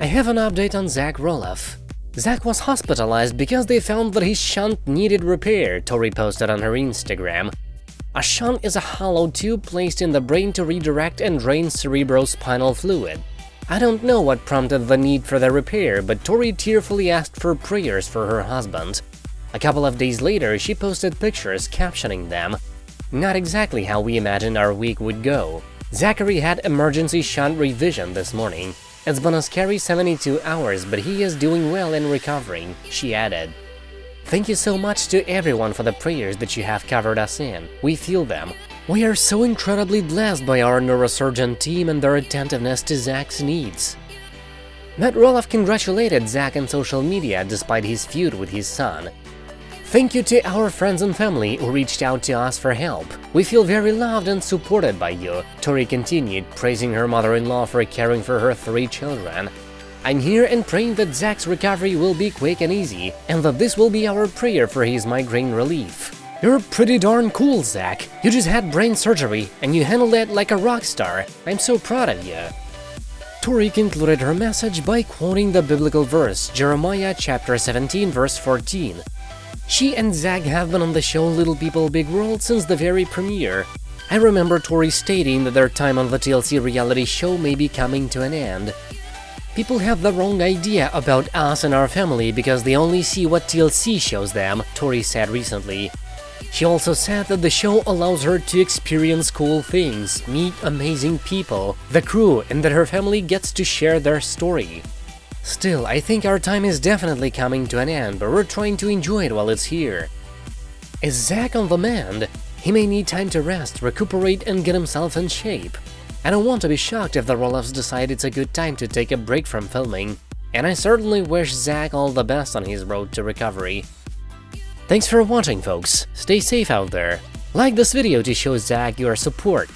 I have an update on Zach Roloff. Zach was hospitalized because they found that his shunt needed repair, Tori posted on her Instagram. A shunt is a hollow tube placed in the brain to redirect and drain cerebrospinal fluid. I don't know what prompted the need for the repair, but Tori tearfully asked for prayers for her husband. A couple of days later, she posted pictures captioning them. Not exactly how we imagined our week would go. Zachary had emergency shunt revision this morning. It's been a scary 72 hours, but he is doing well and recovering, she added. Thank you so much to everyone for the prayers that you have covered us in. We feel them. We are so incredibly blessed by our neurosurgeon team and their attentiveness to Zach's needs. Matt Roloff congratulated Zach on social media despite his feud with his son. Thank you to our friends and family who reached out to us for help. We feel very loved and supported by you, Tori continued, praising her mother-in-law for caring for her three children. I'm here and praying that Zach's recovery will be quick and easy, and that this will be our prayer for his migraine relief. You're pretty darn cool, Zach. You just had brain surgery, and you handled it like a rock star. I'm so proud of you. Tori concluded her message by quoting the biblical verse, Jeremiah chapter 17 verse 14. She and Zach have been on the show Little People Big World since the very premiere. I remember Tori stating that their time on the TLC reality show may be coming to an end. People have the wrong idea about us and our family because they only see what TLC shows them, Tori said recently. She also said that the show allows her to experience cool things, meet amazing people, the crew, and that her family gets to share their story. Still, I think our time is definitely coming to an end, but we're trying to enjoy it while it's here. Is Zach on the mend? He may need time to rest, recuperate, and get himself in shape. I don't want to be shocked if the Roloffs decide it's a good time to take a break from filming, and I certainly wish Zach all the best on his road to recovery. Thanks for watching folks, stay safe out there. Like this video to show Zach your support,